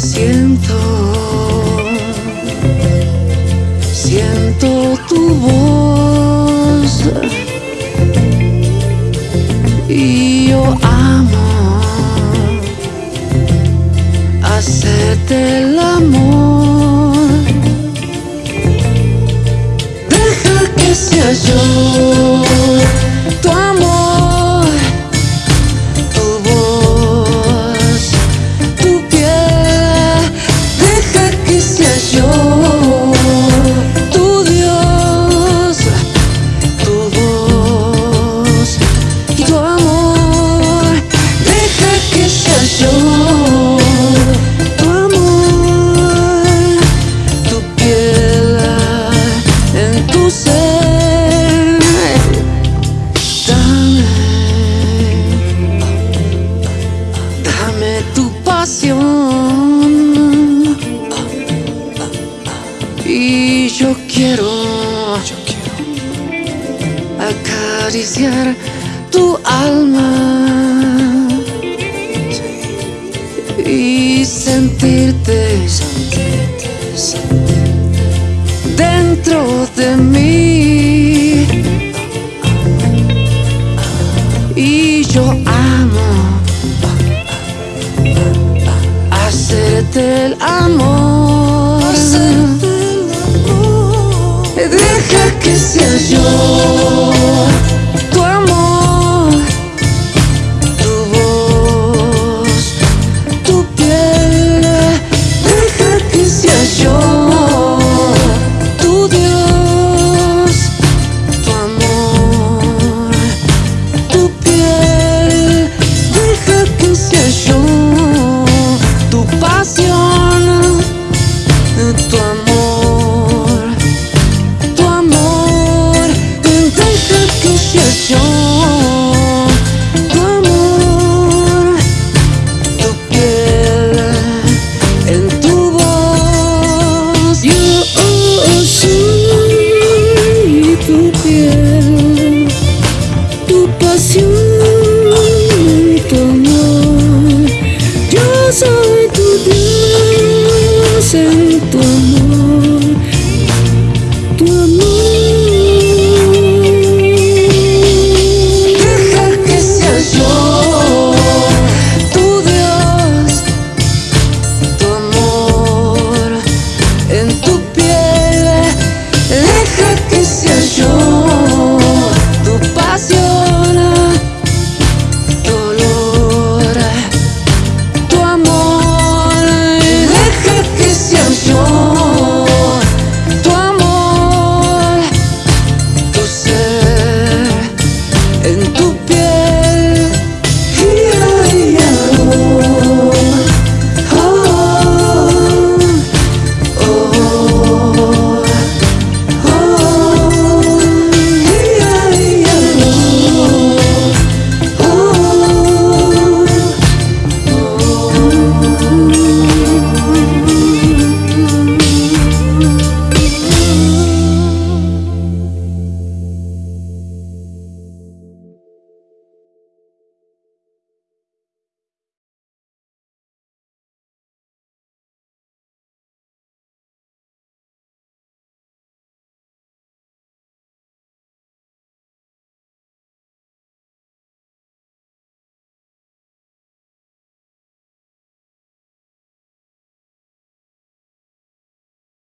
Siento, siento tu voz y yo amo hacerte el amor. Deja que sea yo. Y yo quiero, acariciar tu alma y sentirte, sentirte dentro de mí. del amor. Deja que sea yo.